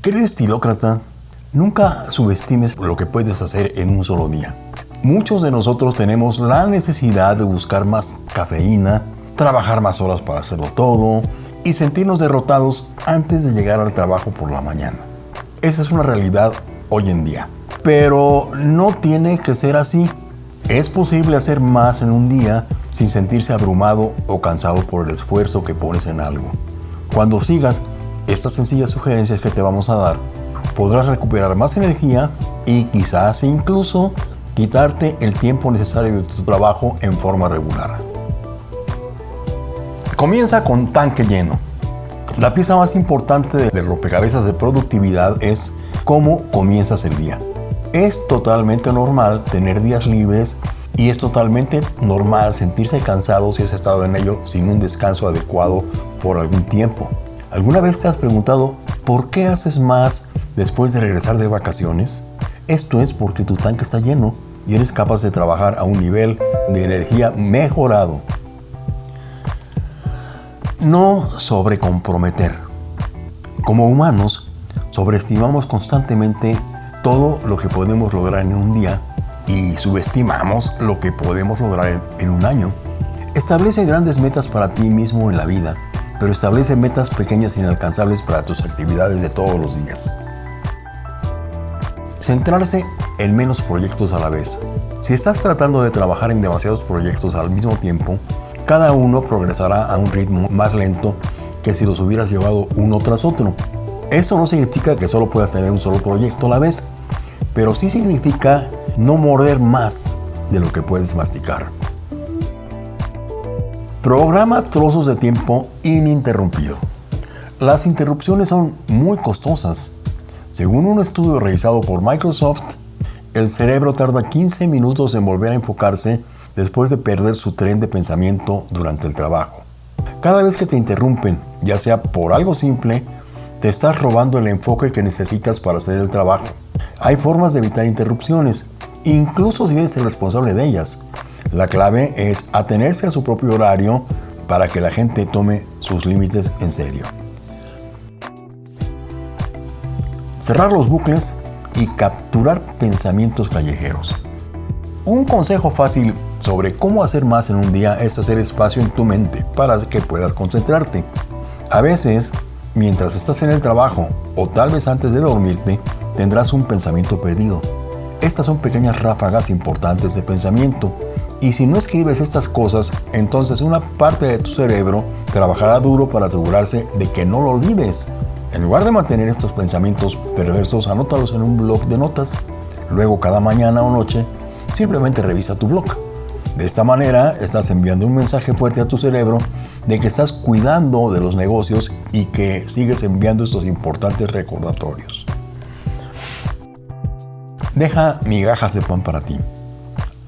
Querido estilócrata, nunca subestimes lo que puedes hacer en un solo día. Muchos de nosotros tenemos la necesidad de buscar más cafeína, trabajar más horas para hacerlo todo y sentirnos derrotados antes de llegar al trabajo por la mañana. Esa es una realidad hoy en día. Pero no tiene que ser así. Es posible hacer más en un día sin sentirse abrumado o cansado por el esfuerzo que pones en algo. Cuando sigas estas sencillas sugerencias que te vamos a dar, podrás recuperar más energía y quizás incluso quitarte el tiempo necesario de tu trabajo en forma regular. Comienza con tanque lleno. La pieza más importante del rompecabezas de productividad es cómo comienzas el día. Es totalmente normal tener días libres y es totalmente normal sentirse cansado si has estado en ello sin un descanso adecuado por algún tiempo. ¿Alguna vez te has preguntado por qué haces más después de regresar de vacaciones? Esto es porque tu tanque está lleno y eres capaz de trabajar a un nivel de energía mejorado. No sobrecomprometer. Como humanos, sobreestimamos constantemente todo lo que podemos lograr en un día y subestimamos lo que podemos lograr en un año. Establece grandes metas para ti mismo en la vida, pero establece metas pequeñas e inalcanzables para tus actividades de todos los días. Centrarse en menos proyectos a la vez. Si estás tratando de trabajar en demasiados proyectos al mismo tiempo, cada uno progresará a un ritmo más lento que si los hubieras llevado uno tras otro. Eso no significa que solo puedas tener un solo proyecto a la vez, pero sí significa no morder más de lo que puedes masticar. Programa trozos de tiempo ininterrumpido. Las interrupciones son muy costosas. Según un estudio realizado por Microsoft, el cerebro tarda 15 minutos en volver a enfocarse después de perder su tren de pensamiento durante el trabajo. Cada vez que te interrumpen, ya sea por algo simple, te estás robando el enfoque que necesitas para hacer el trabajo. Hay formas de evitar interrupciones, incluso si eres el responsable de ellas. La clave es atenerse a su propio horario para que la gente tome sus límites en serio. Cerrar los bucles y capturar pensamientos callejeros. Un consejo fácil sobre cómo hacer más en un día es hacer espacio en tu mente para que puedas concentrarte. A veces, mientras estás en el trabajo o tal vez antes de dormirte, tendrás un pensamiento perdido. Estas son pequeñas ráfagas importantes de pensamiento y si no escribes estas cosas, entonces una parte de tu cerebro trabajará duro para asegurarse de que no lo olvides. En lugar de mantener estos pensamientos perversos, anótalos en un blog de notas. Luego cada mañana o noche, simplemente revisa tu blog. De esta manera estás enviando un mensaje fuerte a tu cerebro de que estás cuidando de los negocios y que sigues enviando estos importantes recordatorios. Deja migajas de pan para ti.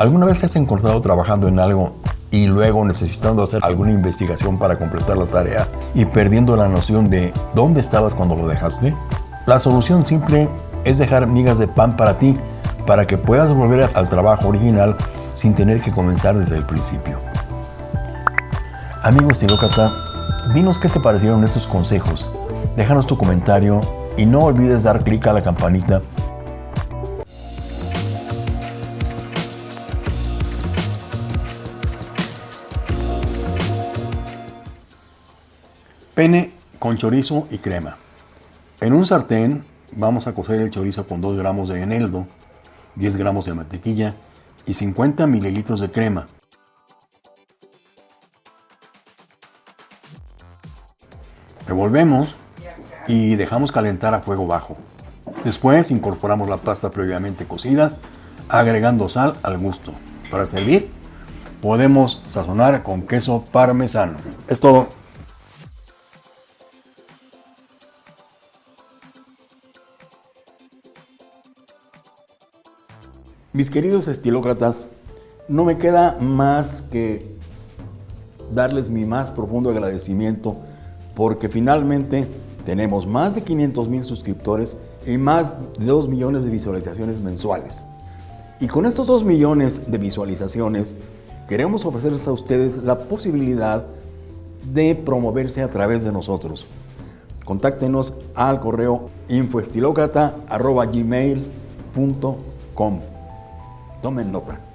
¿Alguna vez te has encontrado trabajando en algo y luego necesitando hacer alguna investigación para completar la tarea y perdiendo la noción de dónde estabas cuando lo dejaste? La solución simple es dejar migas de pan para ti para que puedas volver al trabajo original sin tener que comenzar desde el principio. Amigos Tilócrata, dinos qué te parecieron estos consejos. Déjanos tu comentario y no olvides dar clic a la campanita Pene con chorizo y crema. En un sartén vamos a cocer el chorizo con 2 gramos de eneldo, 10 gramos de mantequilla y 50 mililitros de crema. Revolvemos y dejamos calentar a fuego bajo. Después incorporamos la pasta previamente cocida, agregando sal al gusto. Para servir, podemos sazonar con queso parmesano. Es todo. Mis queridos estilócratas, no me queda más que darles mi más profundo agradecimiento porque finalmente tenemos más de 500 mil suscriptores y más de 2 millones de visualizaciones mensuales. Y con estos 2 millones de visualizaciones queremos ofrecerles a ustedes la posibilidad de promoverse a través de nosotros. Contáctenos al correo infoestilócrata.gmail.com Tomen nota.